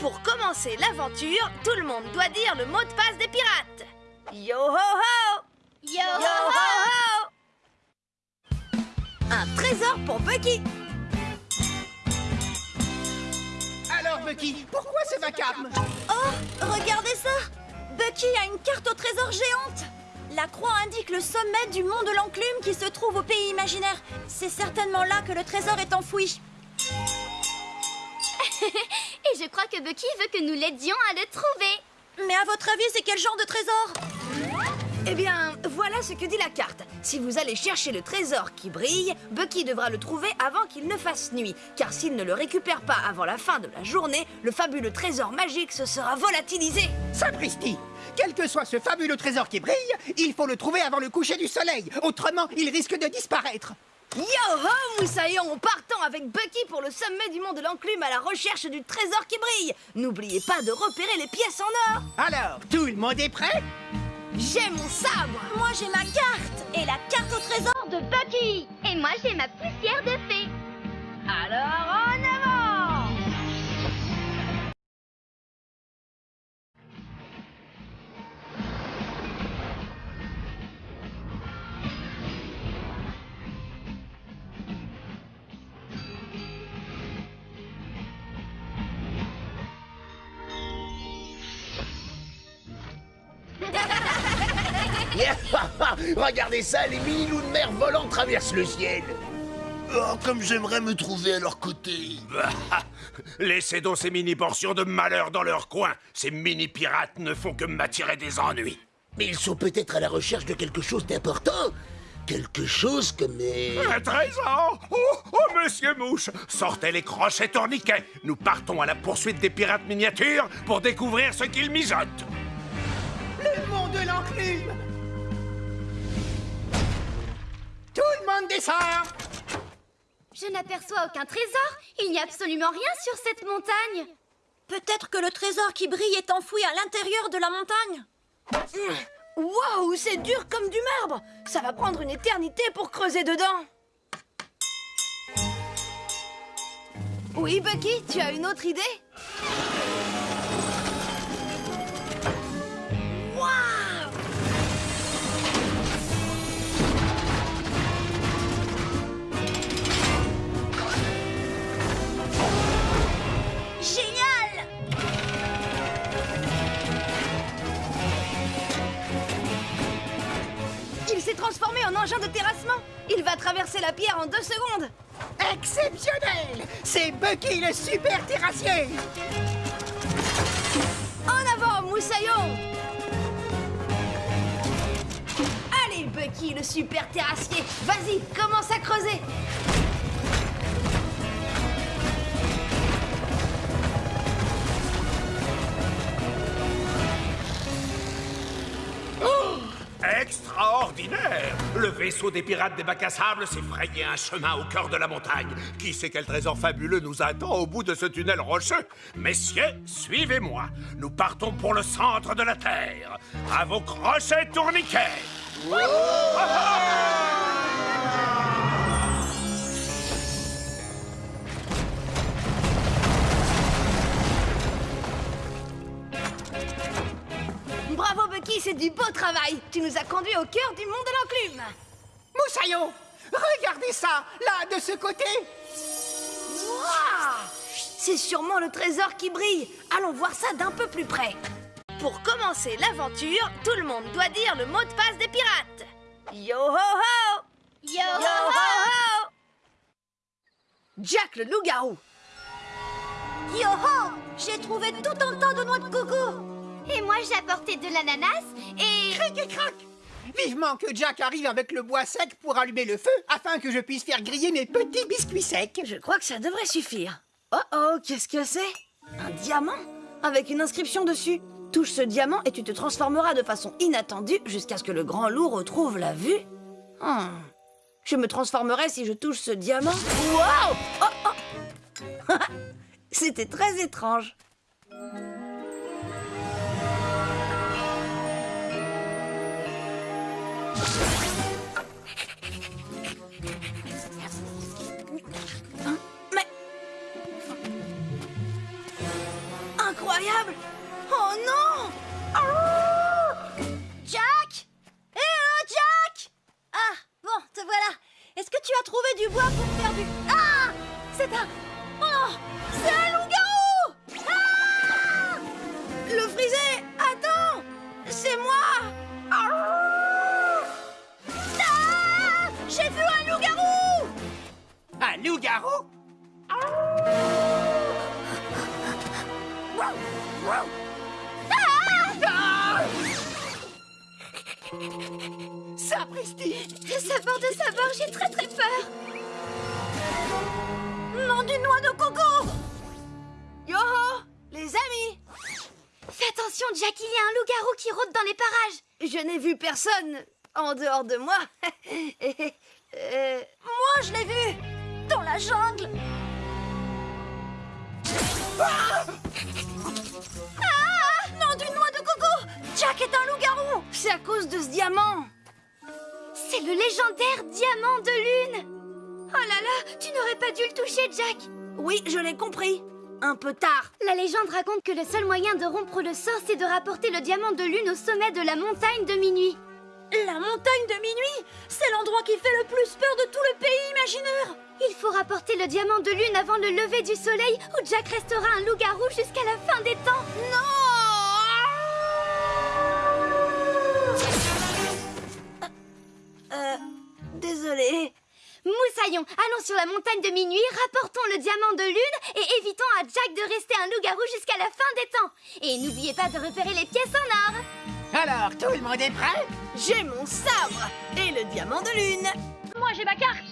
Pour commencer l'aventure, tout le monde doit dire le mot de passe des pirates. Yo ho ho! Yo, Yo ho ho! Un trésor pour Bucky. Alors, Bucky, pourquoi ce vacarme? Oh, regardez ça! Bucky a une carte au trésor géante. La croix indique le sommet du mont de l'enclume qui se trouve au pays imaginaire. C'est certainement là que le trésor est enfoui. Et je crois que Bucky veut que nous l'aidions à le trouver. Mais à votre avis, c'est quel genre de trésor? Eh bien, voilà ce que dit la carte. Si vous allez chercher le trésor qui brille, Bucky devra le trouver avant qu'il ne fasse nuit. Car s'il ne le récupère pas avant la fin de la journée, le fabuleux trésor magique se sera volatilisé. Sapristi Quel que soit ce fabuleux trésor qui brille, il faut le trouver avant le coucher du soleil. Autrement, il risque de disparaître. Yo ho, Moussaillon Partons avec Bucky pour le sommet du mont de l'enclume à la recherche du trésor qui brille. N'oubliez pas de repérer les pièces en or. Alors, tout le monde est prêt? J'ai mon sabre Moi, j'ai ma carte Et la carte au trésor de Bucky Et moi, j'ai ma poussière de fée. Alors en Regardez ça, les mini loups de mer volants traversent le ciel. Oh, comme j'aimerais me trouver à leur côté. Laissez donc ces mini-portions de malheur dans leur coin. Ces mini-pirates ne font que m'attirer des ennuis. Mais ils sont peut-être à la recherche de quelque chose d'important. Quelque chose comme... Un trésor Oh, oh, monsieur Mouche Sortez les crochets tourniquets Nous partons à la poursuite des pirates miniatures pour découvrir ce qu'ils mijotent Tout le monde descend. Je n'aperçois aucun trésor. Il n'y a absolument rien sur cette montagne. Peut-être que le trésor qui brille est enfoui à l'intérieur de la montagne. Waouh, c'est dur comme du marbre. Ça va prendre une éternité pour creuser dedans. Oui, Bucky, tu as une autre idée? Transformé en engin de terrassement. Il va traverser la pierre en deux secondes. Exceptionnel. C'est Bucky le super terrassier. En avant, Moussaillon. Allez, Bucky, le super terrassier. Vas-y, commence à creuser Extraordinaire Le vaisseau des pirates des bacs à sable s'est frayé un chemin au cœur de la montagne. Qui sait quel trésor fabuleux nous attend au bout de ce tunnel rocheux? Messieurs, suivez-moi. Nous partons pour le centre de la Terre. À vos crochets tourniquets Bravo, Bucky, c'est du beau travail. Tu nous as conduits au cœur du monde de l'enclume. Moussaillon Regardez ça Là, de ce côté. Waouh C'est sûrement le trésor qui brille. Allons voir ça d'un peu plus près. Pour commencer l'aventure, tout le monde doit dire le mot de passe des pirates. Yo ho ho. Yo, Yo ho ho Jack le loup-garou. Yo ho. J'ai trouvé tout un tas de noix de coco Et moi, j'ai apporté de l'ananas et... Cric et crac Vivement que Jack arrive avec le bois sec pour allumer le feu, afin que je puisse faire griller mes petits biscuits secs. Je crois que ça devrait suffire. Oh oh, qu'est-ce que c'est? Un diamant? Avec une inscription dessus. Touche ce diamant et tu te transformeras de façon inattendue jusqu'à ce que le grand loup retrouve la vue. Hmm. Je me transformerai si je touche ce diamant. Waouh Oh oh C'était très étrange. Mais incroyable. Oh non. Jack. Eh oh, Jack. Ah, bon, te voilà. Est-ce que tu as trouvé du bois pour faire du... Ah C'est un... Oh C'est un loup-garou. Ah. Le frisé Attends C'est moi Loup-garou. Ah! Sapristi Sabord de sabord, j'ai très très peur! Non, du noix de coco! Yo-ho! Les amis! Fais attention, Jack, il y a un loup-garou qui rôde dans les parages! Je n'ai vu personne en dehors de moi. Et, euh, Moi, je l'ai vu la jungle. Ah Non, du noix de coco. Jack est un loup-garou. C'est à cause de ce diamant. C'est le légendaire diamant de lune. Oh là là, tu n'aurais pas dû le toucher, Jack. Oui, je l'ai compris. Un peu tard. La légende raconte que le seul moyen de rompre le sort, c'est de rapporter le diamant de lune au sommet de la montagne de minuit. La montagne de minuit? C'est l'endroit qui fait le plus peur de tout le pays imaginaire Il faut rapporter le diamant de lune avant le lever du soleil, où Jack restera un loup-garou jusqu'à la fin des temps. Euh, désolé. Moussaillon, allons sur la montagne de minuit, rapportons le diamant de lune et évitons à Jack de rester un loup-garou jusqu'à la fin des temps. Et n'oubliez pas de repérer les pièces en or. Alors, tout le monde est prêt? J'ai mon sabre et le diamant de lune. Moi j'ai ma carte.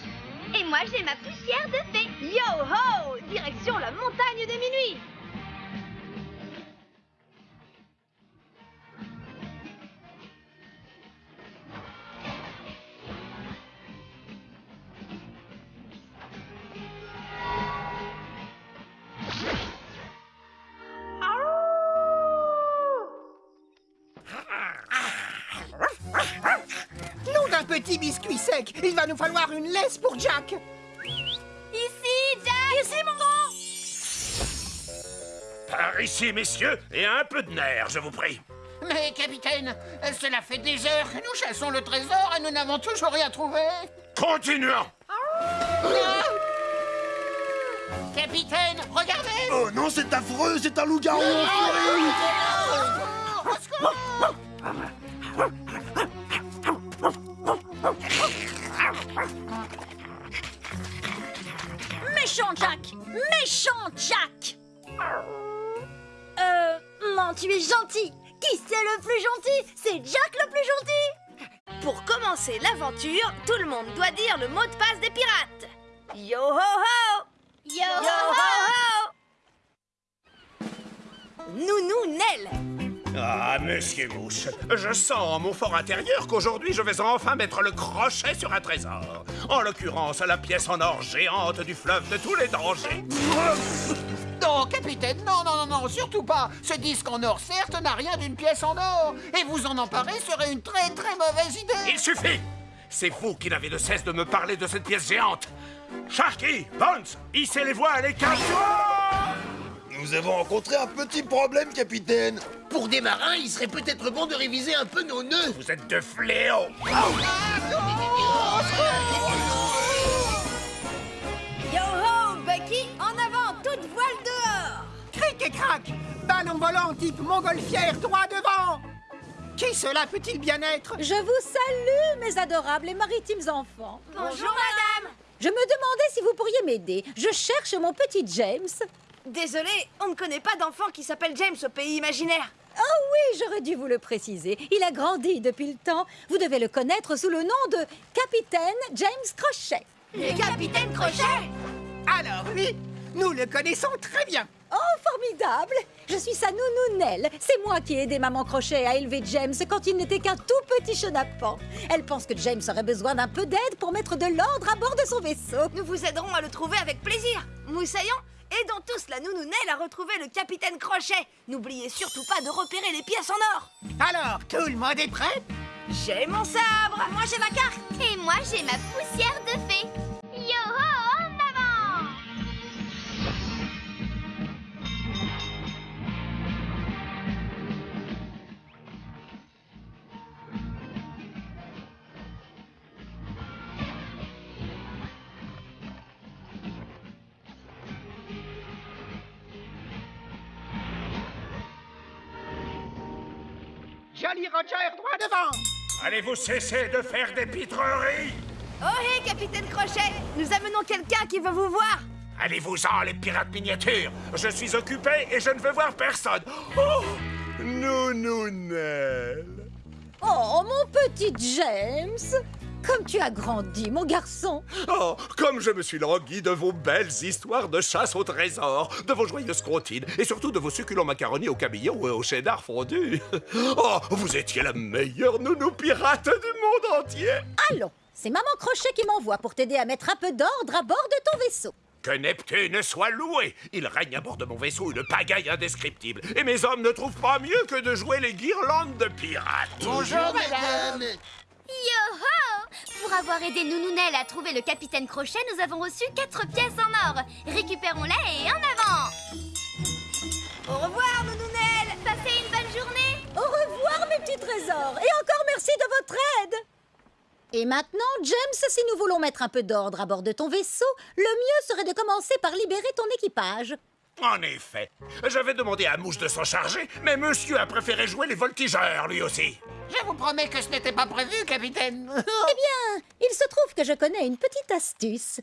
Et moi j'ai ma poussière de fée. Yo ho Direction la montagne de minuit. Petit biscuit sec. Il va nous falloir une laisse pour Jack. Ici, Jack. Ici, mon grand. Par ici, messieurs, et un peu de nerfs, je vous prie. Mais capitaine, cela fait des heures. Que nous chassons le trésor et nous n'avons toujours rien trouvé. Continuons. Capitaine, regardez. Oh non, c'est affreux, c'est un loup-garou Méchant Jack. Méchant Jack. Euh... Non, tu es gentil. Qui c'est le plus gentil? C'est Jack le plus gentil. Pour commencer l'aventure, tout le monde doit dire le mot de passe des pirates. Yo ho ho! Yo, Yo ho ho! Nounou Nell Ah, monsieur Mouche, je sens en mon fort intérieur qu'aujourd'hui je vais enfin mettre le crochet sur un trésor. En l'occurrence, la pièce en or géante du fleuve de tous les dangers. Non, capitaine, non, non, non, non, surtout pas. Ce disque en or, certes, n'a rien d'une pièce en or. Et vous en emparer serait une très, très mauvaise idée. Il suffit C'est vous qui n'avez de cesse de me parler de cette pièce géante. Sharky, Bones, hissez les voiles et calme-toi Nous avons rencontré un petit problème, capitaine. Pour des marins, il serait peut-être bon de réviser un peu nos nœuds. Vous êtes de fléaux Yo ho Bucky, en avant, toute voile dehors. Cric et crac Ballon volant type montgolfière droit devant. Qui cela peut-il bien être Je vous salue, mes adorables et maritimes enfants. Bonjour madame. Je me demandais si vous pourriez m'aider. Je cherche mon petit James. Désolé, on ne connaît pas d'enfant qui s'appelle James au pays imaginaire. Oh oui, j'aurais dû vous le préciser. Il a grandi depuis le temps. Vous devez le connaître sous le nom de Capitaine James Crochet. Le capitaine Crochet Alors oui, nous le connaissons très bien Oh, formidable Je suis sa nounou Nell. C'est moi qui ai aidé Maman Crochet à élever James quand il n'était qu'un tout petit chenapan. Elle pense que James aurait besoin d'un peu d'aide pour mettre de l'ordre à bord de son vaisseau. Nous vous aiderons à le trouver avec plaisir. Moussaillon, aidons tous la nounou Nell à retrouver le capitaine Crochet. N'oubliez surtout pas de repérer les pièces en or. Alors, tout le monde est prêt? J'ai mon sabre. Moi j'ai ma carte. Et moi j'ai ma poussière de fée. Jolly Roger droit devant. Allez-vous cesser de faire des pitreries? Oh hé, capitaine Crochet Nous amenons quelqu'un qui veut vous voir. Allez-vous-en, les pirates miniatures. Je suis occupé et je ne veux voir personne. Oh Nounounelle Oh, mon petit James Comme tu as grandi, mon garçon Oh, comme je me suis langui de vos belles histoires de chasse au trésor, de vos joyeuses comptines, et surtout de vos succulents macaronis au cabillaud et au cheddar fondu. Oh, vous étiez la meilleure nounou pirate du monde entier Allons, c'est Maman Crochet qui m'envoie pour t'aider à mettre un peu d'ordre à bord de ton vaisseau. Que Neptune soit loué Il règne à bord de mon vaisseau une pagaille indescriptible, et mes hommes ne trouvent pas mieux que de jouer les guirlandes de pirates Bonjour, madame. Yo-ho! Pour avoir aidé Nounounelle à trouver le capitaine Crochet, nous avons reçu quatre pièces en or. Récupérons-les et en avant! Au revoir, Nounounelle Passez une bonne journée! Au revoir, mes petits trésors! Et encore merci de votre aide! Et maintenant, James, si nous voulons mettre un peu d'ordre à bord de ton vaisseau, le mieux serait de commencer par libérer ton équipage. En effet, j'avais demandé à Mouche de s'en charger, mais monsieur a préféré jouer les voltigeurs, lui aussi. Je vous promets que ce n'était pas prévu, capitaine. Eh bien, il se trouve que je connais une petite astuce.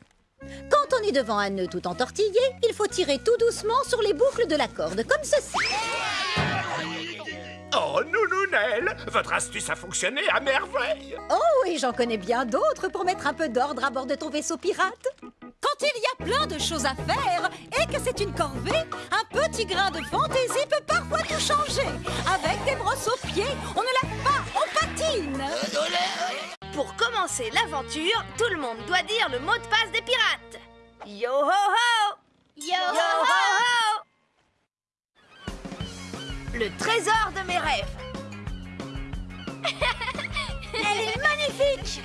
Quand on est devant un nœud tout entortillé, il faut tirer tout doucement sur les boucles de la corde, comme ceci. Oh, Nounounelle, votre astuce a fonctionné à merveille. Oh, et j'en connais bien d'autres pour mettre un peu d'ordre à bord de ton vaisseau pirate. Quand il y a plein de choses à faire et que c'est une corvée, un petit grain de fantaisie peut parfois tout changer. Avec des brosses aux pieds, on ne lave pas, on patine. Pour commencer l'aventure, tout le monde doit dire le mot de passe des pirates. Yo ho ho! Yo, Yo ho! ho! Le trésor de mes rêves. Elle est magnifique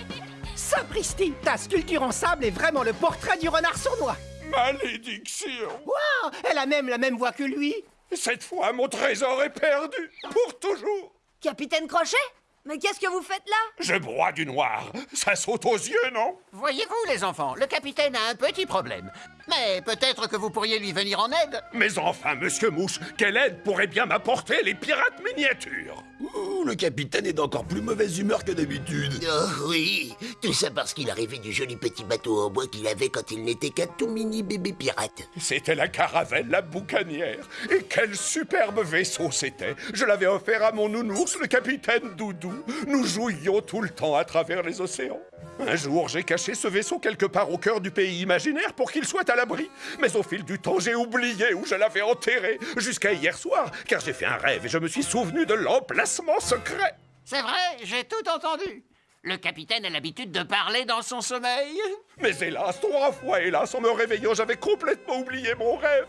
Sapristi Ta sculpture en sable est vraiment le portrait du renard sournois Malédiction Waouh Elle a même la même voix que lui Cette fois, mon trésor est perdu, pour toujours. Capitaine Crochet Mais qu'est-ce que vous faites là? Je broie du noir. Ça saute aux yeux, non? Voyez-vous, les enfants, le capitaine a un petit problème. Mais peut-être que vous pourriez lui venir en aide. Mais enfin, monsieur Mouche, quelle aide pourrait bien m'apporter les pirates miniatures Ouh, le capitaine est d'encore plus mauvaise humeur que d'habitude. Oh oui, tout ça parce qu'il a rêvé du joli petit bateau en bois qu'il avait quand il n'était qu'un tout mini bébé pirate. C'était la caravelle, la boucanière. Et quel superbe vaisseau c'était Je l'avais offert à mon nounours, le capitaine Doudou. Nous jouions tout le temps à travers les océans. Un jour, j'ai caché ce vaisseau quelque part au cœur du pays imaginaire pour qu'il soit à l'abri. Mais au fil du temps, j'ai oublié où je l'avais enterré. Jusqu'à hier soir, car j'ai fait un rêve et je me suis souvenu de l'emplacement secret. C'est vrai, j'ai tout entendu. Le capitaine a l'habitude de parler dans son sommeil. Mais hélas, trois fois hélas, en me réveillant, j'avais complètement oublié mon rêve.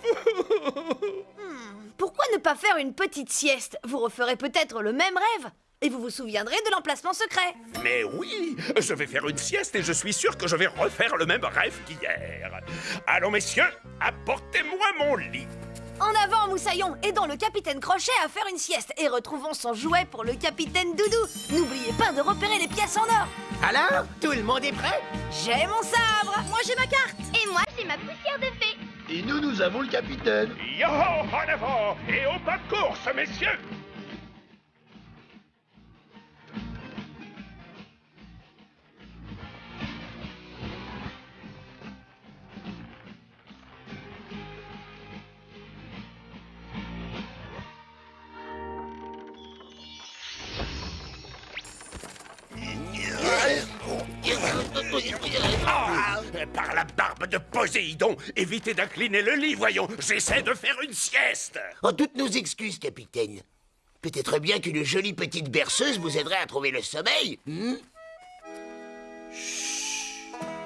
Pourquoi ne pas faire une petite sieste? Vous referez peut-être le même rêve et vous vous souviendrez de l'emplacement secret. Mais oui, je vais faire une sieste et je suis sûr que je vais refaire le même rêve qu'hier. Allons, messieurs, apportez-moi mon lit. En avant, Moussaillon, aidons le capitaine Crochet à faire une sieste et retrouvons son jouet pour le capitaine Doudou. N'oubliez pas de repérer les pièces en or. Alors, tout le monde est prêt? J'ai mon sabre. Moi j'ai ma carte Et moi j'ai ma poussière de fée Et nous, nous avons le capitaine. Yo, en avant et au pas de course, messieurs. Par la barbe de Poséidon, évitez d'incliner le lit, voyons. J'essaie de faire une sieste. En toutes nos excuses, capitaine. Peut-être bien qu'une jolie petite berceuse vous aiderait à trouver le sommeil. hmm?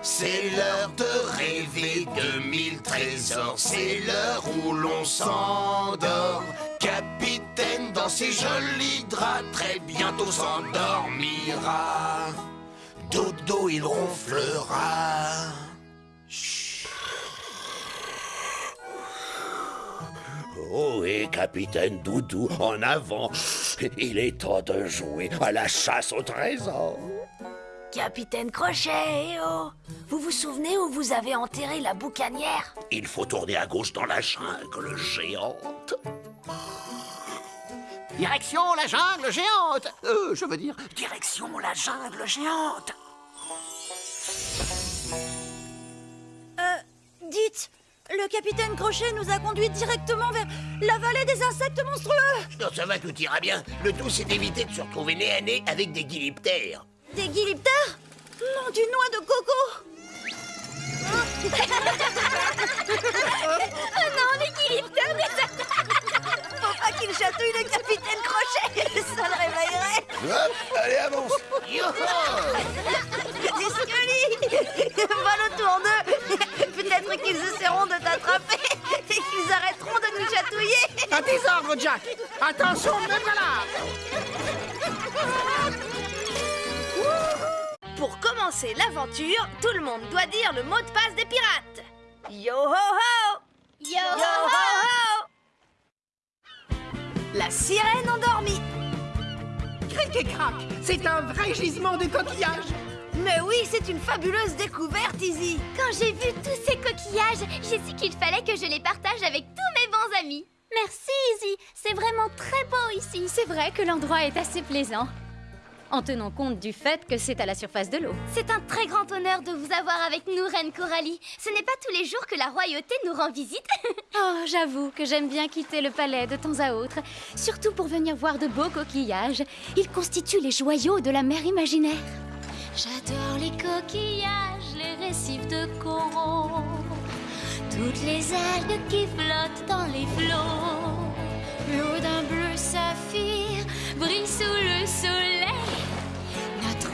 C'est l'heure de rêver de mille trésors. C'est l'heure où l'on s'endort. Capitaine dans ses jolis draps, très bientôt s'endormira. Dodo, il ronflera. Oh, et capitaine Doudou, en avant. Il est temps de jouer à la chasse au trésor. Capitaine Crochet, eh oh Vous vous souvenez où vous avez enterré la boucanière? Il faut tourner à gauche dans la jungle géante. Direction la jungle géante. Euh, je veux dire, direction la jungle géante. Euh, dites, le capitaine Crochet nous a conduits directement vers la vallée des insectes monstrueux. Non, ça va, tout ira bien. Le tout, c'est d'éviter de se retrouver nez à nez avec des guiliptères. Des guiliptères? Non, du noix de coco. Oh non, les guiliptères pas qu'il chatouille le capitaine Crochet Ça le réveillerait. Hop, allez, avance. Scolis Vole autour d'eux. Peut-être qu'ils essaieront de t'attraper et qu'ils arrêteront de nous chatouiller. À tes ordres, Jack. Attention, me voilà Pour commencer l'aventure, tout le monde doit dire le mot de passe des pirates. Yo ho La sirène endormie Cric et crac C'est un vrai gisement de coquillages Mais oui, c'est une fabuleuse découverte, Izzy Quand j'ai vu tous ces coquillages, j'ai su qu'il fallait que je les partage avec tous mes bons amis. Merci, Izzy. C'est vraiment très beau ici. C'est vrai que l'endroit est assez plaisant. En tenant compte du fait que c'est à la surface de l'eau. C'est un très grand honneur de vous avoir avec nous, Reine Coralie. Ce n'est pas tous les jours que la royauté nous rend visite. Oh, j'avoue que j'aime bien quitter le palais de temps à autre, surtout pour venir voir de beaux coquillages. Ils constituent les joyaux de la mer imaginaire. J'adore les coquillages, les récifs de coraux, toutes les algues qui flottent dans les flots. L'eau d'un bleu saphir brille sous le soleil.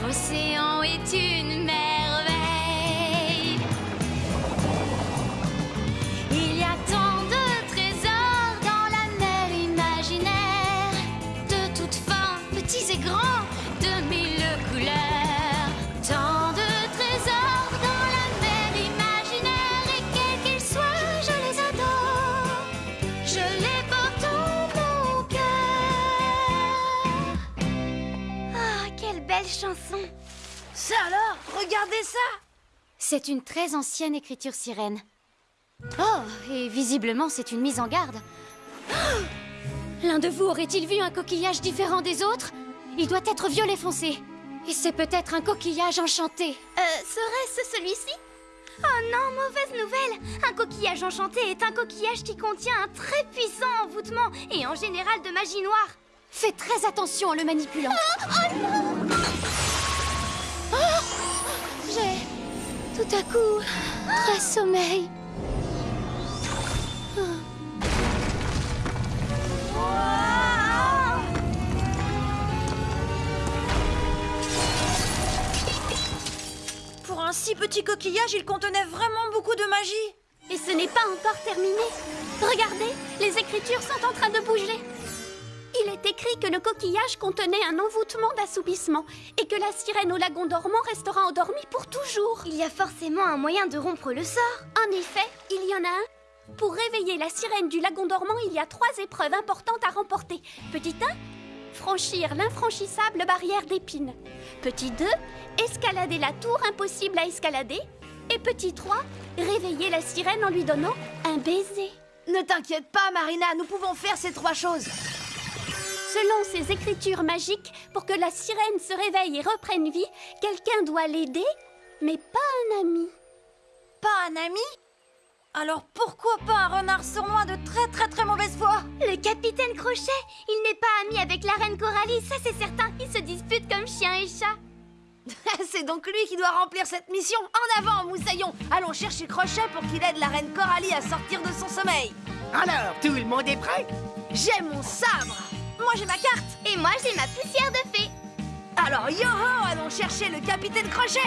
Notre océan est une merveille. Chanson. Ça alors Regardez ça C'est une très ancienne écriture sirène. Oh, et visiblement c'est une mise en garde. Oh L'un de vous aurait-il vu un coquillage différent des autres? Il doit être violet foncé. Et c'est peut-être un coquillage enchanté. Euh, serait-ce celui-ci? Oh non, mauvaise nouvelle Un coquillage enchanté est un coquillage qui contient un très puissant envoûtement et en général de magie noire. Fais très attention en le manipulant. Oh, tout à coup très sommeil. Pour un si petit coquillage, il contenait vraiment beaucoup de magie Et ce n'est pas encore terminé. Regardez, les écritures sont en train de bouger. Il est écrit que le coquillage contenait un envoûtement d'assoupissement et que la sirène au lagon dormant restera endormie pour toujours. Il y a forcément un moyen de rompre le sort. En effet, il y en a un. Pour réveiller la sirène du lagon dormant, il y a trois épreuves importantes à remporter. Petit 1, franchir l'infranchissable barrière d'épines. Petit 2, escalader la tour impossible à escalader. Et petit 3, réveiller la sirène en lui donnant un baiser. Ne t'inquiète pas, Marina, nous pouvons faire ces trois choses Selon ces écritures magiques, pour que la sirène se réveille et reprenne vie, quelqu'un doit l'aider, mais pas un ami. Pas un ami? Alors pourquoi pas un renard sournois de très très très mauvaise foi? Le capitaine Crochet, il n'est pas ami avec la reine Coralie, ça c'est certain. Ils se disputent comme chien et chat. C'est donc lui qui doit remplir cette mission En avant, Moussaillon Allons chercher Crochet pour qu'il aide la reine Coralie à sortir de son sommeil Alors, tout le monde est prêt? J'ai mon sabre Moi j'ai ma carte Et moi j'ai ma poussière de fée. Alors, yo-ho Allons chercher le capitaine Crochet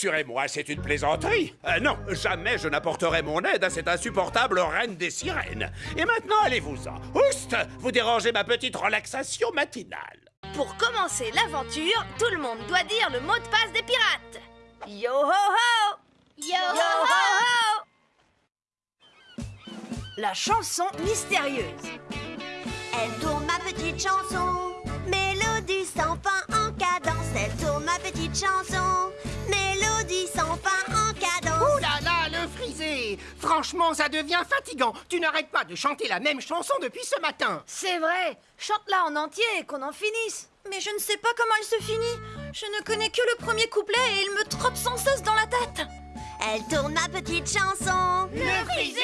Rassurez-moi, c'est une plaisanterie. Euh, non, jamais je n'apporterai mon aide à cette insupportable reine des sirènes. Et maintenant, allez-vous-en. Oust Vous dérangez ma petite relaxation matinale. Pour commencer l'aventure, tout le monde doit dire le mot de passe des pirates. Yo ho ho Yo, ho ho La chanson mystérieuse. Elle tourne ma petite chanson, mélodie sans fin en cadence. Elle tourne ma petite chanson, mélodie sans fin en cadence. Ouh là là, le frisé Franchement, ça devient fatigant. Tu n'arrêtes pas de chanter la même chanson depuis ce matin. C'est vrai, chante-la en entier et qu'on en finisse. Mais je ne sais pas comment elle se finit. Je ne connais que le premier couplet et il me trotte sans cesse dans la tête. Elle tourne ma petite chanson. Le frisé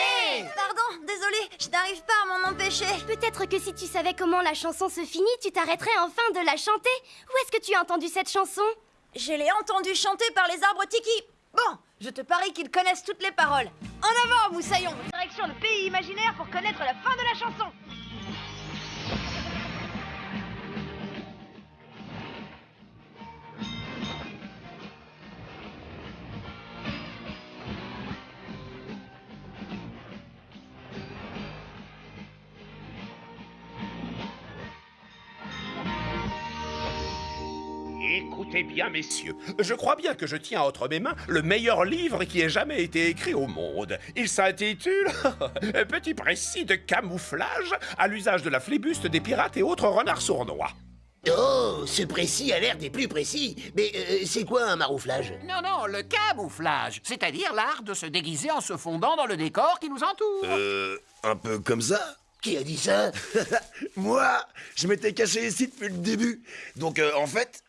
Pardon, désolé, je n'arrive pas à m'en empêcher. Peut-être que si tu savais comment la chanson se finit, tu t'arrêterais enfin de la chanter. Où est-ce que tu as entendu cette chanson? Je l'ai entendu chanter par les arbres tiki. Bon, je te parie qu'ils connaissent toutes les paroles. En avant, Moussaillon Direction le pays imaginaire pour connaître la fin de la chanson. Écoutez bien, messieurs, je crois bien que je tiens entre mes mains le meilleur livre qui ait jamais été écrit au monde. Il s'intitule Petit précis de camouflage à l'usage de la flibuste des pirates et autres renards sournois. Oh, ce précis a l'air des plus précis. Mais euh, c'est quoi un marouflage? Non, non, le camouflage, c'est-à-dire l'art de se déguiser en se fondant dans le décor qui nous entoure. Euh, un peu comme ça Qui a dit ça? Moi, je m'étais caché ici depuis le début. Donc, euh, en fait,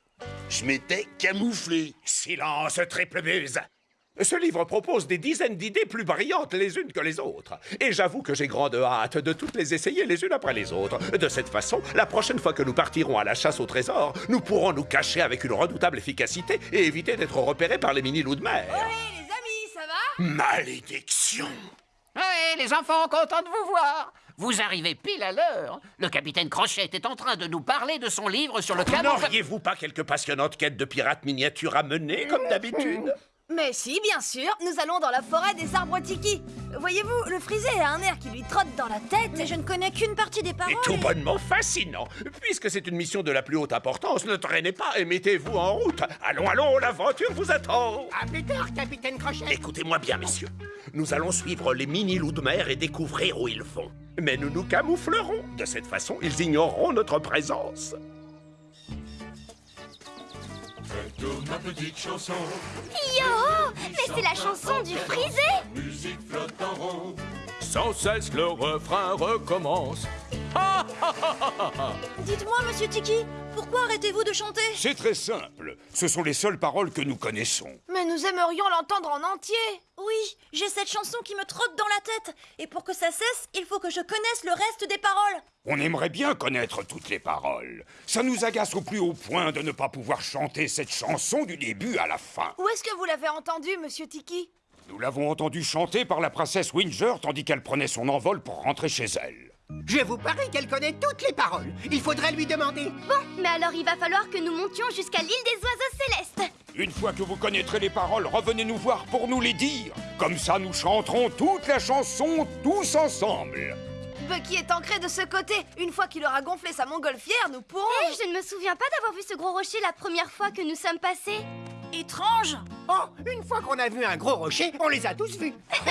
je m'étais camouflé. Silence, triple muse Ce livre propose des dizaines d'idées plus brillantes les unes que les autres. Et j'avoue que j'ai grande hâte de toutes les essayer les unes après les autres. De cette façon, la prochaine fois que nous partirons à la chasse au trésor, nous pourrons nous cacher avec une redoutable efficacité et éviter d'être repérés par les mini-loups de mer. Hé, les amis, ça va? Malédiction Ouais, les enfants, content de vous voir. Vous arrivez pile à l'heure. Le capitaine Crochet est en train de nous parler de son livre sur le camouflage. N'auriez-vous pas quelques passionnantes quêtes de pirates miniatures à mener, comme d'habitude? Mais si, bien sûr, nous allons dans la forêt des arbres tiki. Voyez-vous, le frisé a un air qui lui trotte dans la tête. Mais je ne connais qu'une partie des paroles. Et tout bonnement fascinant. Puisque c'est une mission de la plus haute importance, ne traînez pas et mettez-vous en route. Allons, allons, l'aventure vous attend. À plus tard, capitaine Crochet. Écoutez-moi bien, messieurs. Nous allons suivre les mini-loups de mer et découvrir où ils vont. Mais nous nous camouflerons. De cette façon, ils ignoreront notre présence. Ma petite chanson, Yo Mais c'est la chanson du frisé musique flotte en rond. Sans cesse le refrain recommence. Dites-moi, monsieur Tiki, pourquoi arrêtez-vous de chanter? C'est très simple. Ce sont les seules paroles que nous connaissons. Mais nous aimerions l'entendre en entier. Oui, j'ai cette chanson qui me trotte dans la tête. Et pour que ça cesse, il faut que je connaisse le reste des paroles. On aimerait bien connaître toutes les paroles. Ça nous agace au plus haut point de ne pas pouvoir chanter cette chanson du début à la fin. Où est-ce que vous l'avez entendu, monsieur Tiki? Nous l'avons entendu chanter par la princesse Winger tandis qu'elle prenait son envol pour rentrer chez elle. Je vous parie qu'elle connaît toutes les paroles. Il faudrait lui demander. Bon, mais alors il va falloir que nous montions jusqu'à l'île des oiseaux célestes. Une fois que vous connaîtrez les paroles, revenez nous voir pour nous les dire. Comme ça, nous chanterons toute la chanson tous ensemble. Bucky est ancré de ce côté. Une fois qu'il aura gonflé sa montgolfière, nous pourrons... Eh, je ne me souviens pas d'avoir vu ce gros rocher la première fois que nous sommes passés. Étrange Oh, une fois qu'on a vu un gros rocher, on les a tous vus.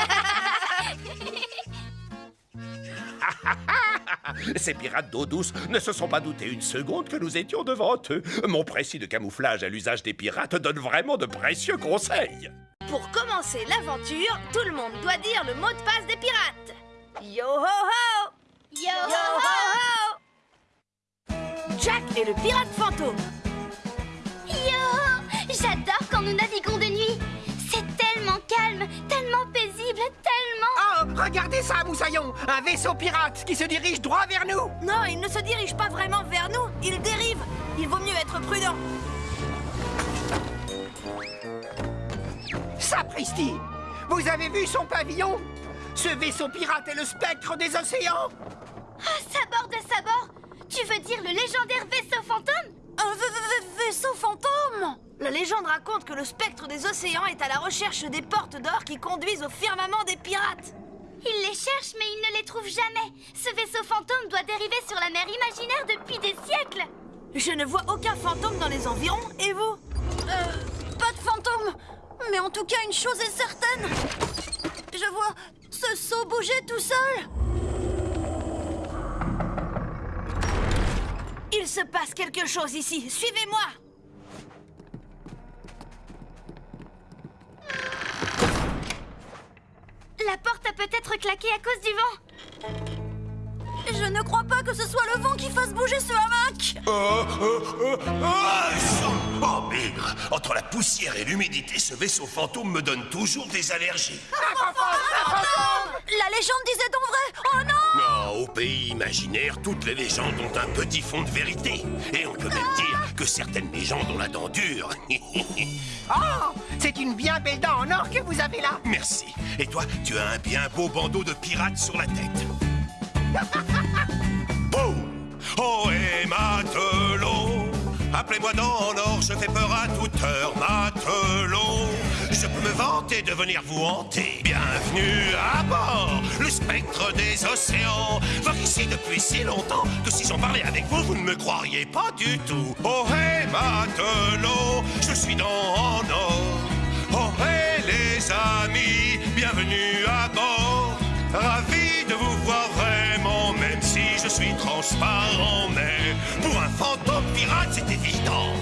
Ces pirates d'eau douce ne se sont pas doutés une seconde que nous étions devant eux. Mon précis de camouflage à l'usage des pirates donne vraiment de précieux conseils. Pour commencer l'aventure, tout le monde doit dire le mot de passe des pirates. Yo ho ho Yo, ho ho Jack est le pirate fantôme. Yo J'adore quand nous naviguons de nuit. C'est tellement calme, tellement paisible, tellement... Oh, regardez ça, Moussaillon. Un vaisseau pirate qui se dirige droit vers nous. Non, il ne se dirige pas vraiment vers nous, il dérive. Il vaut mieux être prudent. Sapristi Vous avez vu son pavillon? Ce vaisseau pirate est le spectre des océans. Ah, sabord de sabord Tu veux dire le légendaire vaisseau fantôme? Un v- v- vaisseau fantôme? La légende raconte que le spectre des océans est à la recherche des portes d'or qui conduisent au firmament des pirates. Il les cherche, mais il ne les trouve jamais. Ce vaisseau fantôme doit dériver sur la mer imaginaire depuis des siècles. Je ne vois aucun fantôme dans les environs, et vous Euh, pas de fantôme Mais en tout cas, une chose est certaine Je vois ce seau bouger tout seul Il se passe quelque chose ici, suivez-moi La porte a peut-être claqué à cause du vent. Je ne crois pas que ce soit le vent qui fasse bouger ce hamac Oh, oh, oh, oh, oh, Entre la poussière et l'humidité, ce vaisseau fantôme me donne toujours des allergies. La légende disait donc vrai Oh non Non, au pays imaginaire, toutes les légendes ont un petit fond de vérité. Et on peut même dire que certaines légendes ont la dent dure. Oh C'est une bien belle dent en or que vous avez là Merci. Et toi, tu as un bien beau bandeau de pirate sur la tête. Boum Oh et matelot Appelez-moi dans l'or, je fais peur à toute heure, matelot me de venir vous hanter Bienvenue à bord, le spectre des océans Voir ici depuis si longtemps que si j'en parlais avec vous, vous ne me croiriez pas du tout Oh et matelot, je suis dans en or Oh et les amis, bienvenue à bord Ravi de vous voir vraiment, même si je suis transparent. Mais pour un fantôme pirate, c'est évident.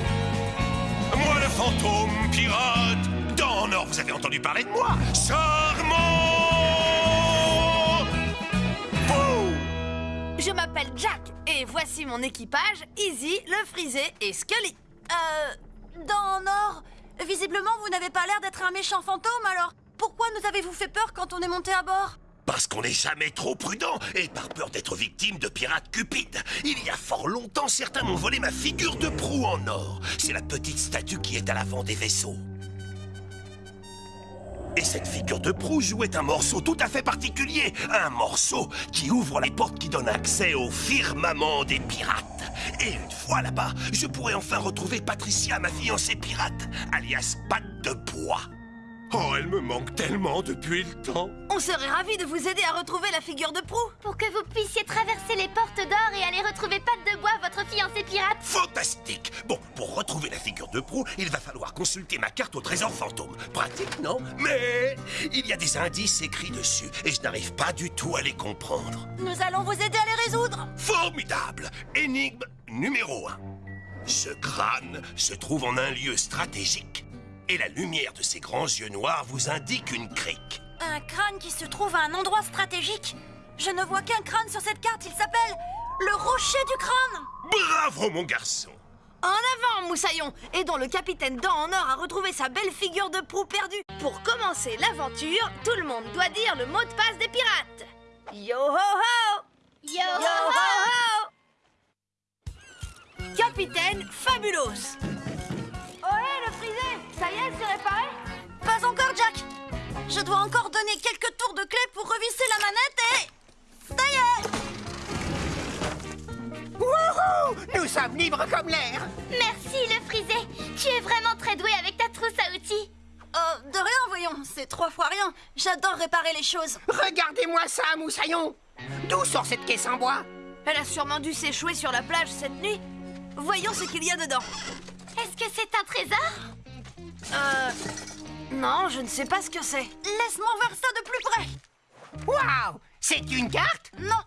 Moi, le fantôme pirate, Nord, vous avez entendu parler de moi Charmant Bouh Je m'appelle Jack et voici mon équipage Easy, le frisé et Scully. Euh... Dans Nord, visiblement vous n'avez pas l'air d'être un méchant fantôme, alors pourquoi nous avez-vous fait peur quand on est monté à bord? Parce qu'on n'est jamais trop prudent et par peur d'être victime de pirates cupides. Il y a fort longtemps, certains m'ont volé ma figure de proue en or. C'est la petite statue qui est à l'avant des vaisseaux. Et cette figure de proue jouait un morceau tout à fait particulier. Un morceau qui ouvre les portes qui donnent accès au firmament des pirates. Et une fois là-bas, je pourrais enfin retrouver Patricia, ma fiancée pirate, alias Patte de Bois. Oh, elle me manque tellement depuis le temps. On serait ravis de vous aider à retrouver la figure de proue. Pour que vous puissiez traverser les portes d'or et aller retrouver Patte de Bois, votre fiancé pirate. Fantastique Bon, pour retrouver la figure de proue, il va falloir consulter ma carte au trésor fantôme. Pratique, non? Mais il y a des indices écrits dessus et je n'arrive pas du tout à les comprendre. Nous allons vous aider à les résoudre Formidable Énigme numéro 1. Ce crâne se trouve en un lieu stratégique et la lumière de ses grands yeux noirs vous indique une crique. Un crâne qui se trouve à un endroit stratégique. Je ne vois qu'un crâne sur cette carte, il s'appelle le rocher du crâne. Bravo, mon garçon. En avant, Moussaillon. Aidons le capitaine Dent en or à retrouver sa belle figure de proue perdue. Pour commencer l'aventure, tout le monde doit dire le mot de passe des pirates. Yo ho ho! Yo, Yo ho! ho! Capitaine Fabulos Ça y est, c'est réparé Pas encore, Jack Je dois encore donner quelques tours de clé pour revisser la manette et... Ça y est Wouhou Nous sommes libres comme l'air Merci, le frisé. Tu es vraiment très doué avec ta trousse à outils. Euh, de rien, voyons, c'est trois fois rien. J'adore réparer les choses. Regardez-moi ça, moussaillon D'où sort cette caisse en bois? Elle a sûrement dû s'échouer sur la plage cette nuit. Voyons ce qu'il y a dedans. Est-ce que c'est un trésor? Euh... Non, je ne sais pas ce que c'est. Laisse-moi voir ça de plus près. Waouh C'est une carte? Non,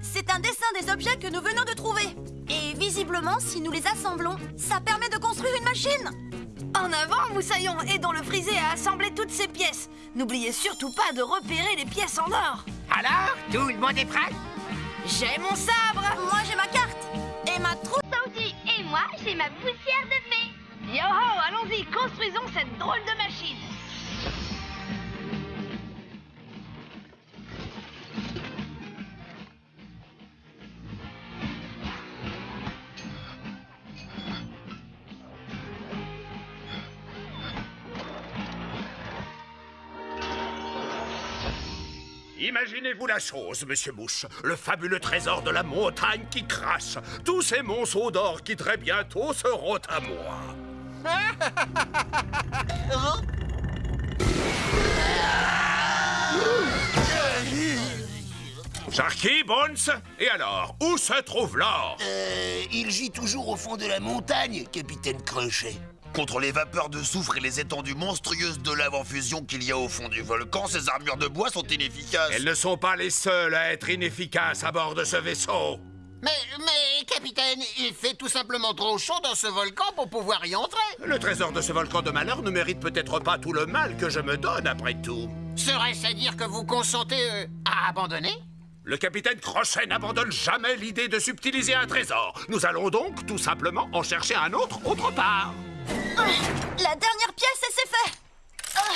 c'est un dessin des objets que nous venons de trouver. Et visiblement, si nous les assemblons, ça permet de construire une machine. En avant, Moussaillon, aidons le frisé à assembler toutes ces pièces. N'oubliez surtout pas de repérer les pièces en or. Alors, tout le monde est prêt? J'ai mon sabre Moi, j'ai ma carte et ma. Et moi, j'ai ma poussière de fée. Yo ho, allons-y, construisons cette drôle de machine. Imaginez-vous la chose, monsieur Mouche. Le fabuleux trésor de la montagne qui crache. Tous ces monceaux d'or qui très bientôt seront à moi. Sharky, Bones Et alors, où se trouve l'or? Euh, il gît toujours au fond de la montagne, capitaine Crochet. Contre les vapeurs de soufre et les étendues monstrueuses de lave en fusion qu'il y a au fond du volcan, ces armures de bois sont inefficaces. Elles ne sont pas les seules à être inefficaces à bord de ce vaisseau. Mais, mais, capitaine, il fait tout simplement trop chaud dans ce volcan pour pouvoir y entrer. Le trésor de ce volcan de malheur ne mérite peut-être pas tout le mal que je me donne après tout. Serait-ce à dire que vous consentez euh, à abandonner? Le capitaine Crochet n'abandonne jamais l'idée de subtiliser un trésor. Nous allons donc tout simplement en chercher un autre autre part. La dernière pièce et c'est fait. Ah,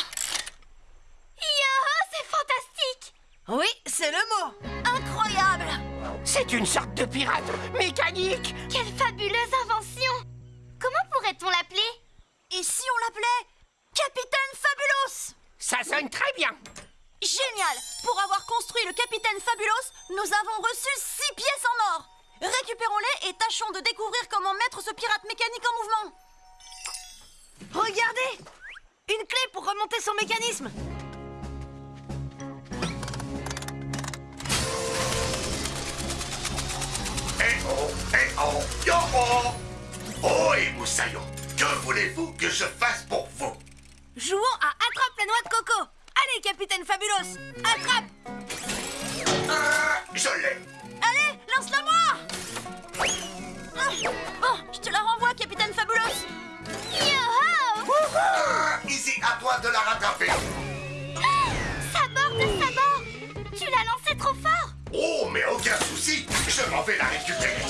Yo, c'est fantastique. Oui, c'est le mot. Incroyable. C'est une sorte de pirate mécanique. Quelle fabuleuse invention. Comment pourrait-on l'appeler? Et si on l'appelait Capitaine Fabulous Ça sonne très bien. Génial. Pour avoir construit le Capitaine Fabulous, nous avons reçu six pièces en or. Récupérons-les et tâchons de découvrir comment mettre ce pirate mécanique en mouvement Regardez! Une clé pour remonter son mécanisme. Eh oh, eh oh, yo oh! Oh et Moussaillon, que voulez-vous que je fasse pour vous? Jouons à Attrape la noix de coco. Allez, Capitaine Fabulous, attrape! Ah, Je l'ai! Allez, lance-la-moi Ah, Bon, je te la renvoie, Capitaine Fabulous Yo-ho Ah, Ici, à toi de la rattraper. Sabord de sabord Tu l'as lancé trop fort. Oh, mais aucun souci, je m'en vais la récupérer.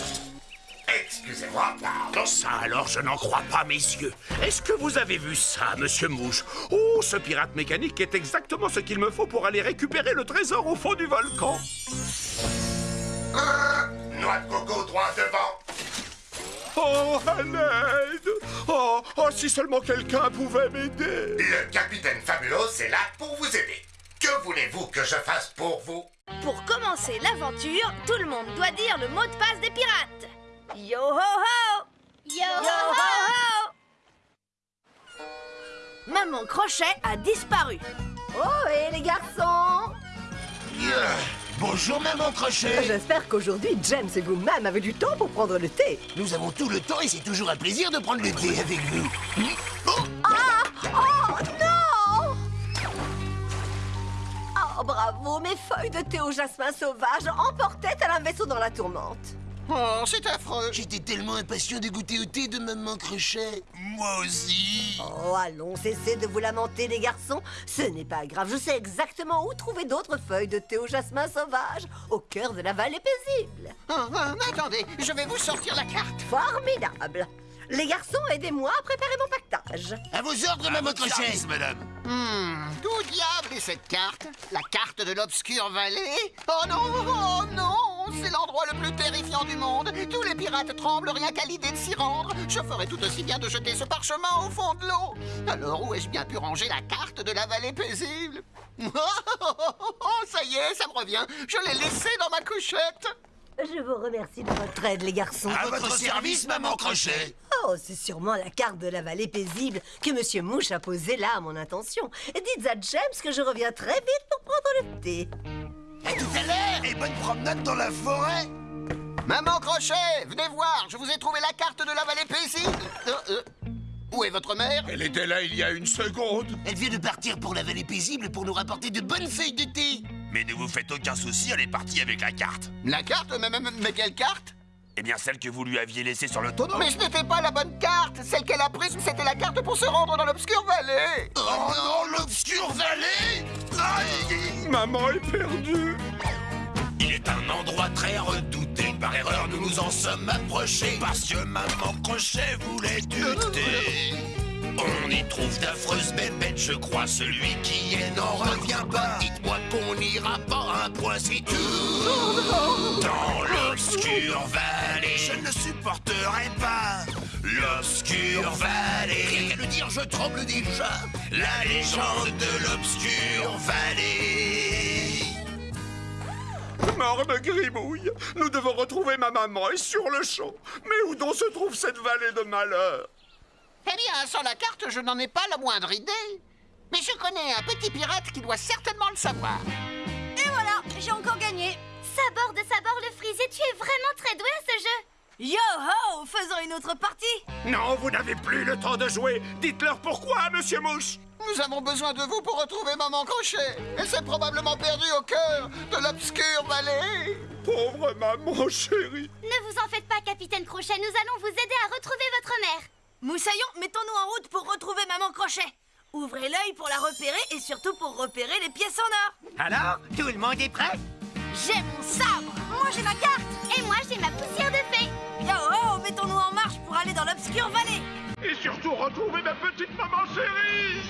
Excusez-moi, pardon. Ça alors, je n'en crois pas, mes yeux. Est-ce que vous avez vu ça, monsieur Mouche Oh, ce pirate mécanique est exactement ce qu'il me faut pour aller récupérer le trésor au fond du volcan. Ah, Noix de coco droit devant Oh, à l'aide oh, oh, si seulement quelqu'un pouvait m'aider. Le capitaine Fabulous est là pour vous aider. Que voulez-vous que je fasse pour vous? Pour commencer l'aventure, tout le monde doit dire le mot de passe des pirates. Yo ho ho! Yo, Yo ho ho! Maman Crochet a disparu. Oh, et les garçons? Yeah. Bonjour, maman Crochet J'espère qu'aujourd'hui, James et vous-même avez du temps pour prendre le thé. Nous avons tout le temps et c'est toujours un plaisir de prendre le thé avec vous. Oh, Oh non Oh bravo, mes feuilles de thé au jasmin sauvage emportaient tel un vaisseau dans la tourmente? Oh, c'est affreux. J'étais tellement impatient de goûter au thé de maman Crochet. Moi aussi. Oh, allons, cessez de vous lamenter, les garçons. Ce n'est pas grave, je sais exactement où trouver d'autres feuilles de thé au jasmin sauvage, au cœur de la vallée paisible. Ah, ah, attendez, je vais vous sortir la carte. Formidable. Les garçons, aidez-moi à préparer mon pactage. À vos ordres, maman Crochet. Service, madame Hmm, d'où diable est cette carte? La carte de l'obscure vallée Oh non, oh non C'est l'endroit le plus terrifiant du monde Tous les pirates tremblent rien qu'à l'idée de s'y rendre Je ferais tout aussi bien de jeter ce parchemin au fond de l'eau Alors où ai-je bien pu ranger la carte de la vallée paisible? Oh, ça y est, ça me revient Je l'ai laissée dans ma couchette Je vous remercie de votre aide, les garçons. À votre service, maman Crochet. Oh, c'est sûrement la carte de la vallée paisible que Monsieur Mouche a posée là à mon intention. Et dites à James que je reviens très vite pour prendre le thé. À tout à l'heure. Et bonne promenade dans la forêt. Maman Crochet, venez voir, je vous ai trouvé la carte de la vallée paisible Euh, euh, Où est votre mère? Elle était là il y a une seconde. Elle vient de partir pour la vallée paisible pour nous rapporter de bonnes feuilles de thé. Mais ne vous faites aucun souci, elle est partie avec la carte. La carte? Mais, mais, mais quelle carte? Eh bien, celle que vous lui aviez laissée sur le tonneau Mais ce n'était pas la bonne carte Celle qu'elle a prise, c'était la carte pour se rendre dans l'obscure vallée Oh non, l'obscure vallée Aïe Maman est perdue. Il est un endroit très redouté. Par erreur, nous nous en sommes approchés. Parce que maman Crochet voulait du thé. On y trouve d'affreuses bébêtes, je crois. Celui qui est n'en revient pas. Dites-moi qu'on n'ira pas un point si tout. Dans l'obscure vallée, je ne supporterai pas. L'obscure vallée. Rien qu'à le dire, je tremble déjà. La légende de l'obscure vallée. Morne gribouille, nous devons retrouver ma maman et sur le champ. Mais où donc se trouve cette vallée de malheur Eh bien, sans la carte, je n'en ai pas la moindre idée Mais je connais un petit pirate qui doit certainement le savoir Et voilà, j'ai encore gagné Sabord de sabord le frisé, tu es vraiment très doué à ce jeu Yo ho Faisons une autre partie Non, vous n'avez plus le temps de jouer. Dites-leur pourquoi, monsieur Mouche. Nous avons besoin de vous pour retrouver Maman Crochet. Elle s'est probablement perdue au cœur de l'obscure vallée. Pauvre maman chérie. Ne vous en faites pas, capitaine Crochet, nous allons vous aider à retrouver votre mère. Moussaillon, mettons-nous en route pour retrouver Maman Crochet. Ouvrez l'œil pour la repérer et surtout pour repérer les pièces en or. Alors, tout le monde est prêt? J'ai mon sabre Moi, j'ai ma carte Et moi, j'ai ma poussière de fée. Yo ho, mettons-nous en marche pour aller dans l'obscure vallée. Et surtout retrouver ma petite maman chérie.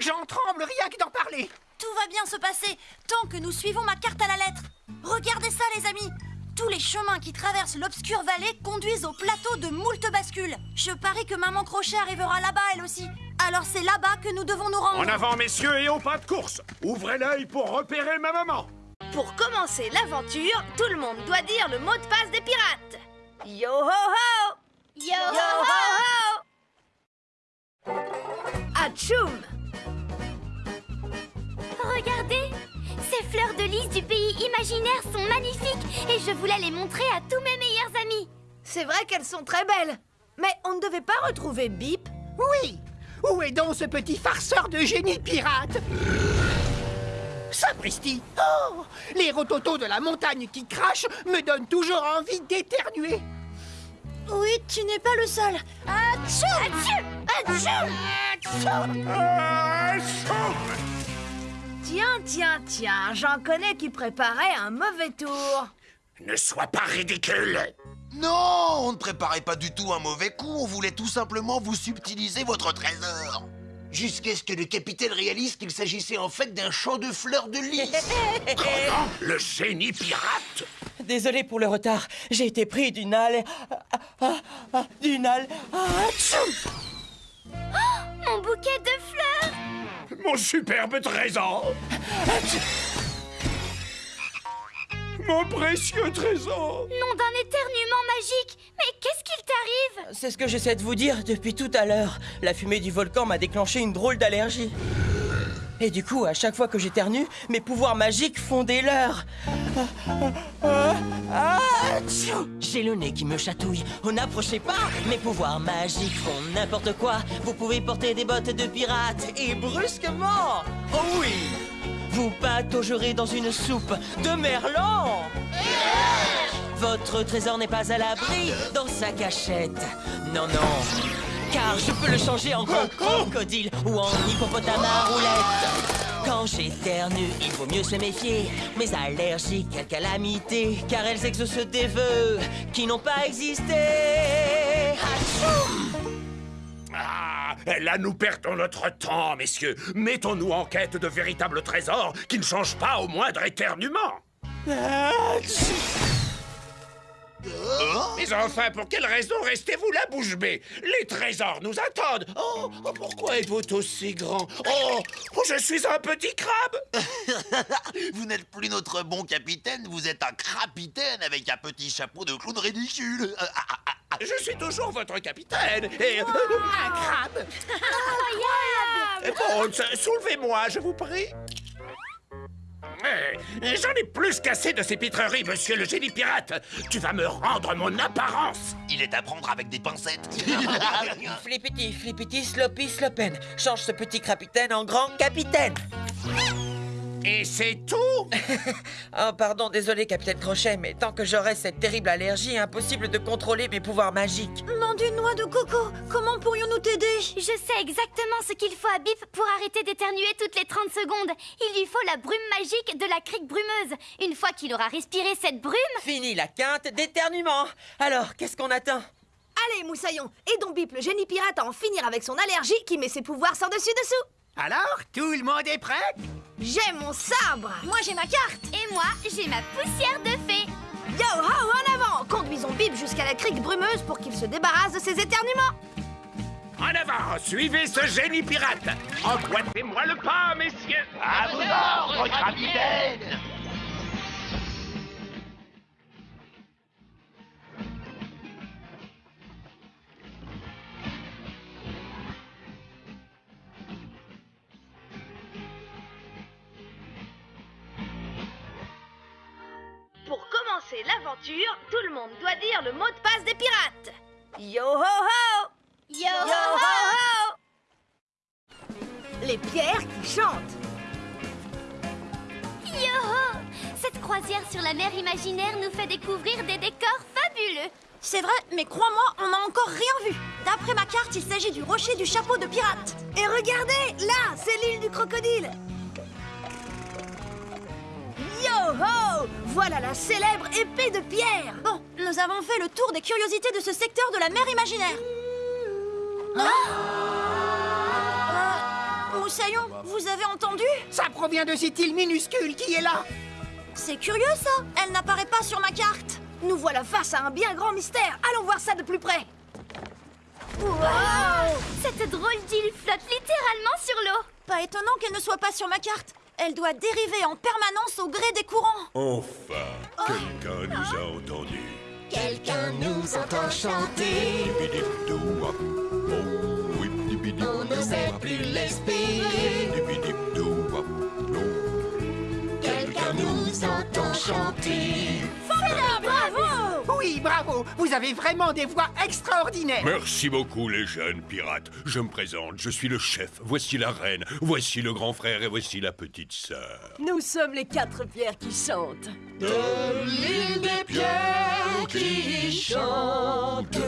J'en tremble rien que d'en parler. Tout va bien se passer tant que nous suivons ma carte à la lettre. Regardez ça, les amis. Tous les chemins qui traversent l'obscure vallée conduisent au plateau de moult bascules. Je parie que Maman Crochet arrivera là-bas, elle aussi. Alors c'est là-bas que nous devons nous rendre. En avant, messieurs, et au pas de course. Ouvrez l'œil pour repérer ma maman. Pour commencer l'aventure, tout le monde doit dire le mot de passe des pirates. Yo ho ho Yo, Yo ho, ho ho Atchoum Regardez Ces fleurs de lys du pays imaginaire sont magnifiques et je voulais les montrer à tous mes meilleurs amis. C'est vrai qu'elles sont très belles. Mais on ne devait pas retrouver Bip Oui Où est donc ce petit farceur de génie pirate? Sapristi Oh Les rototos de la montagne qui crachent me donnent toujours envie d'éternuer. Oui, tu n'es pas le seul. Atchou Tiens, tiens, tiens, j'en connais qui préparaient un mauvais tour. Ne sois pas ridicule. Non, on ne préparait pas du tout un mauvais coup, on voulait tout simplement vous subtiliser votre trésor. Jusqu'à ce que le capitaine réalise qu'il s'agissait en fait d'un champ de fleurs de lys. Comment Le génie pirate Désolé pour le retard, j'ai été pris d'une halle... ah, ah, ah, d'une halle... Atchoum Mon bouquet de fleurs. Mon superbe trésor. Mon précieux trésor. Nom d'un éternuement magique. Mais qu'est-ce qu'il t'arrive? C'est ce que j'essaie de vous dire depuis tout à l'heure. La fumée du volcan m'a déclenché une drôle d'allergie. Et du coup, à chaque fois que j'éternue, mes pouvoirs magiques font des leurs. Ah, J'ai le nez qui me chatouille. Oh, n'approchez pas Mes pouvoirs magiques font n'importe quoi. Vous pouvez porter des bottes de pirate et brusquement Oh oui Vous pataugerez dans une soupe de merlan Votre trésor n'est pas à l'abri dans sa cachette. Non, non. Car je peux le changer en crocodile ou en hippopotame à roulette. Quand j'éternue, il vaut mieux se méfier. Mes allergies, quelle calamité, car elles exaucent des vœux qui n'ont pas existé. Ah, là nous perdons notre temps, messieurs. Mettons-nous en quête de véritables trésors qui ne changent pas au moindre éternuement. Atchoum Mais enfin, pour quelle raison restez-vous là, bouche bée? Les trésors nous attendent. Oh, oh, pourquoi êtes-vous aussi grand? Oh, oh, je suis un petit crabe. vous n'êtes plus notre bon capitaine, vous êtes un crapitaine avec un petit chapeau de clown ridicule. Ah, ah, ah, ah. Je suis toujours votre capitaine. Et Un crabe Eh, Bon, soulevez-moi, je vous prie. Eh, J'en ai plus qu'assez de ces pitreries, monsieur le génie pirate. Tu vas me rendre mon apparence. Il est à prendre avec des pincettes. Flippity, flippity, sloppy, slopen. Change ce petit capitaine en grand capitaine. Et c'est tout Oh, pardon, désolé, capitaine Crochet, mais tant que j'aurai cette terrible allergie, impossible de contrôler mes pouvoirs magiques. Nom d'une noix de coco Comment pourrions-nous t'aider? Je sais exactement ce qu'il faut à Bip pour arrêter d'éternuer toutes les 30 secondes. Il lui faut la brume magique de la crique brumeuse. Une fois qu'il aura respiré cette brume, Fini la quinte d'éternuement. Alors, qu'est-ce qu'on attend? Allez, Moussaillon, aidons Bip, le génie pirate, à en finir avec son allergie qui met ses pouvoirs sans dessus-dessous. Alors, tout le monde est prêt? J'ai mon sabre Moi j'ai ma carte et moi, j'ai ma poussière de fée. Yo ho, en avant Conduisons Bip jusqu'à la crique brumeuse pour qu'il se débarrasse de ses éternuements. En avant, suivez ce génie pirate. Emboîtez-moi le pas, messieurs. À vos ordres, capitaine l'aventure, tout le monde doit dire le mot de passe des pirates. Yo ho ho Yo, ho ho Les pierres qui chantent. Yo Cette croisière sur la mer imaginaire nous fait découvrir des décors fabuleux. C'est vrai, mais crois-moi, on n'a encore rien vu. D'après ma carte, il s'agit du rocher du chapeau de pirate. Et regardez, là, c'est l'île du crocodile. Yo ho Voilà la célèbre épée de pierre. Bon, nous avons fait le tour des curiosités de ce secteur de la mer imaginaire. Euh, Moussaillon, vous avez entendu? Ça provient de cette île minuscule qui est là C'est curieux ça Elle n'apparaît pas sur ma carte Nous voilà face à un bien grand mystère. Allons voir ça de plus près. Cette drôle d'île flotte littéralement sur l'eau. Pas étonnant qu'elle ne soit pas sur ma carte. Elle doit dériver en permanence au gré des courants. Enfin, quelqu'un nous a entendus. Quelqu'un nous entend chanter. On n'osait plus l'espérer. Quelqu'un nous entend chanter. Formidable, Oui, bravo Vous avez vraiment des voix extraordinaires Merci beaucoup, les jeunes pirates. Je me présente, je suis le chef. Voici la reine, voici le grand frère et voici la petite sœur. Nous sommes les quatre pierres qui chantent. De l'île des pierres qui chante.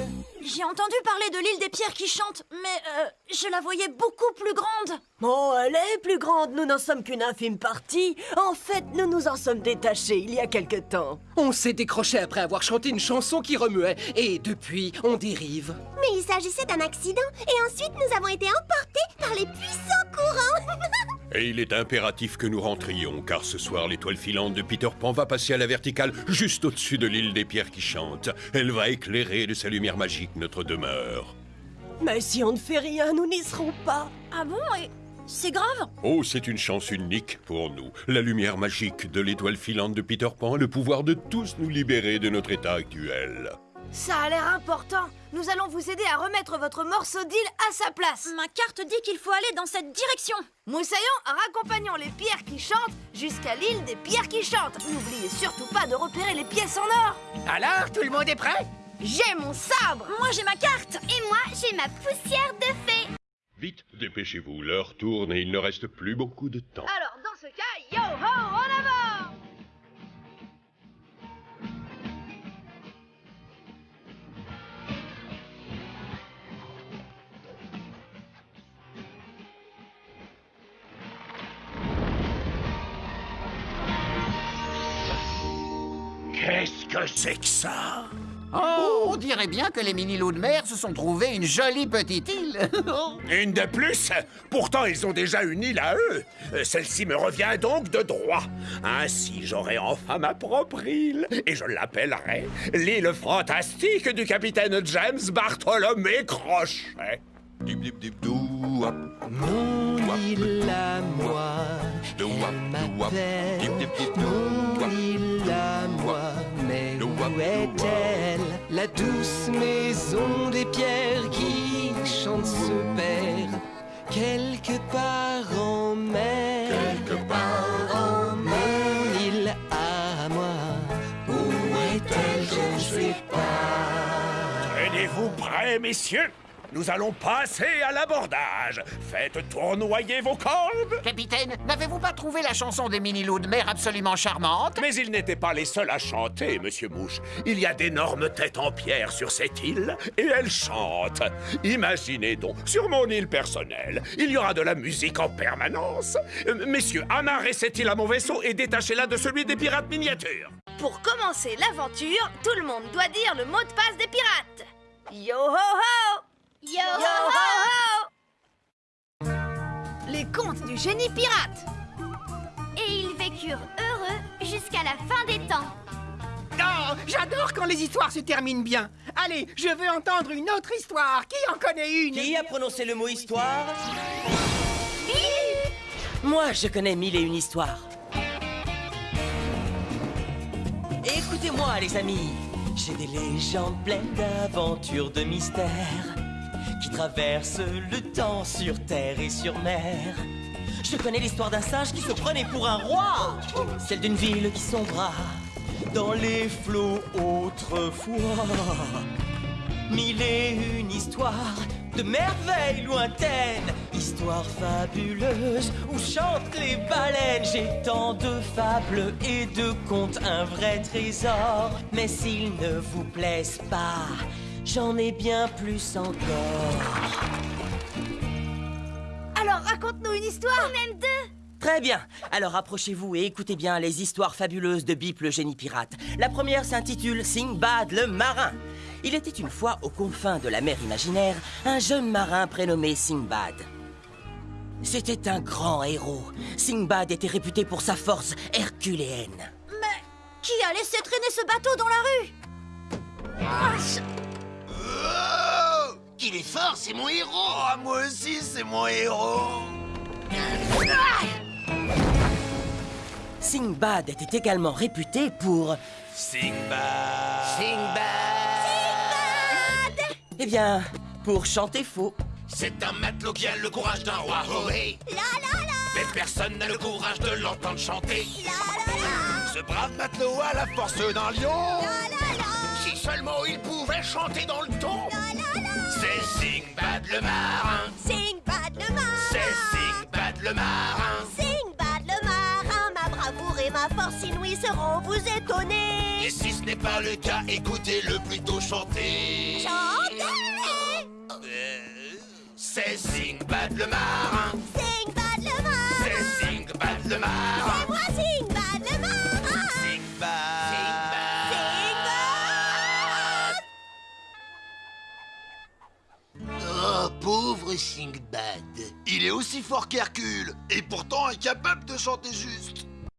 J'ai entendu parler de l'île des pierres qui chante, mais euh, je la voyais beaucoup plus grande. Oh, elle est plus grande, nous n'en sommes qu'une infime partie. En fait, nous nous en sommes détachés il y a quelque temps. On s'est décroché après avoir chanté une chanson qui remuait, et depuis, on dérive. Mais il s'agissait d'un accident, et ensuite nous avons été emportés par les puissants courants. Et il est impératif que nous rentrions, car ce soir, l'étoile filante de Peter Pan va passer à la verticale juste au-dessus de l'île des pierres qui chantent. Elle va éclairer de sa lumière magique notre demeure. Mais si on ne fait rien, nous n'y serons pas. Ah bon Et c'est grave Oh, c'est une chance unique pour nous. La lumière magique de l'étoile filante de Peter Pan a le pouvoir de tous nous libérer de notre état actuel. Ça a l'air important. Nous allons vous aider à remettre votre morceau d'île à sa place. Ma carte dit qu'il faut aller dans cette direction. Moussaillon, raccompagnons les pierres qui chantent jusqu'à l'île des pierres qui chantent. N'oubliez surtout pas de repérer les pièces en or. Alors, tout le monde est prêt? J'ai mon sabre. Moi, j'ai ma carte. Et moi, j'ai ma poussière de fée. Vite, dépêchez-vous, l'heure tourne et il ne reste plus beaucoup de temps. Alors, dans ce cas, yo ho, en que c'est que ça Oh, on dirait bien que les mini-loups de mer se sont trouvés une jolie petite île. Une de plus Pourtant, ils ont déjà une île à eux. Euh, Celle-ci me revient donc de droit. Ainsi, j'aurai enfin ma propre île. Et je l'appellerai l'île fantastique du capitaine James Bartholomé Crochet. Mon île à moi, elle m'appelle. Mon île à moi, mais où est-elle La douce maison des pierres qui chante se perd quelque part en mer. Quelque part en mer. Mon île à moi, où est-elle? Je ne sais pas. Tenez-vous prêts, messieurs? Nous allons passer à l'abordage. Faites tournoyer vos cordes. Capitaine, n'avez-vous pas trouvé la chanson des mini-loups de mer absolument charmante? Mais ils n'étaient pas les seuls à chanter, monsieur Mouche. Il y a d'énormes têtes en pierre sur cette île et elles chantent. Imaginez donc, sur mon île personnelle, il y aura de la musique en permanence. Euh, messieurs, amarrez cette île à mon vaisseau et détachez-la de celui des pirates miniatures. Pour commencer l'aventure, tout le monde doit dire le mot de passe des pirates. Yo ho ho Yo, ho, ho, Les contes du génie pirate Et ils vécurent heureux jusqu'à la fin des temps. Oh, j'adore quand les histoires se terminent bien. Allez, je veux entendre une autre histoire. Qui en connaît une? Qui a prononcé le mot histoire? Moi, je connais mille et une histoires. Écoutez-moi, les amis. J'ai des légendes pleines d'aventures, de mystères qui traversent le temps sur terre et sur mer. Je connais l'histoire d'un sage qui se prenait pour un roi, celle d'une ville qui sombra dans les flots autrefois. Mille et une histoires de merveilles lointaines, histoires fabuleuses où chantent les baleines. J'ai tant de fables et de contes, un vrai trésor. Mais s'ils ne vous plaisent pas, j'en ai bien plus encore. Alors, raconte-nous une histoire Même deux Très bien. Alors approchez-vous et écoutez bien les histoires fabuleuses de Bip le génie pirate. La première s'intitule Singbad le marin. Il était une fois aux confins de la mer imaginaire un jeune marin prénommé Singbad. C'était un grand héros. Singbad était réputé pour sa force herculéenne. Mais qui a laissé traîner ce bateau dans la rue? Ah, Oh Qu'il est fort, c'est mon héros. Oh, moi aussi, c'est mon héros. Singbad était également réputé pour... Singbad. Singbad Eh bien, pour chanter faux. C'est un matelot qui a le courage d'un roi. Ohé Mais personne n'a le courage de l'entendre chanter. Ce brave matelot a la force d'un lion seulement il pouvait chanter dans le ton C'est Singbad le marin. Singbad le marin. C'est Singbad le marin. Singbad le marin Ma bravoure et ma force inouïe seront vous étonner. Et si ce n'est pas le cas, écoutez-le plutôt chanter. Chantez C'est Singbad le marin. Singbad le marin. C'est Singbad le marin Oh, pauvre Singbad. Il est aussi fort qu'Hercule, et pourtant incapable de chanter juste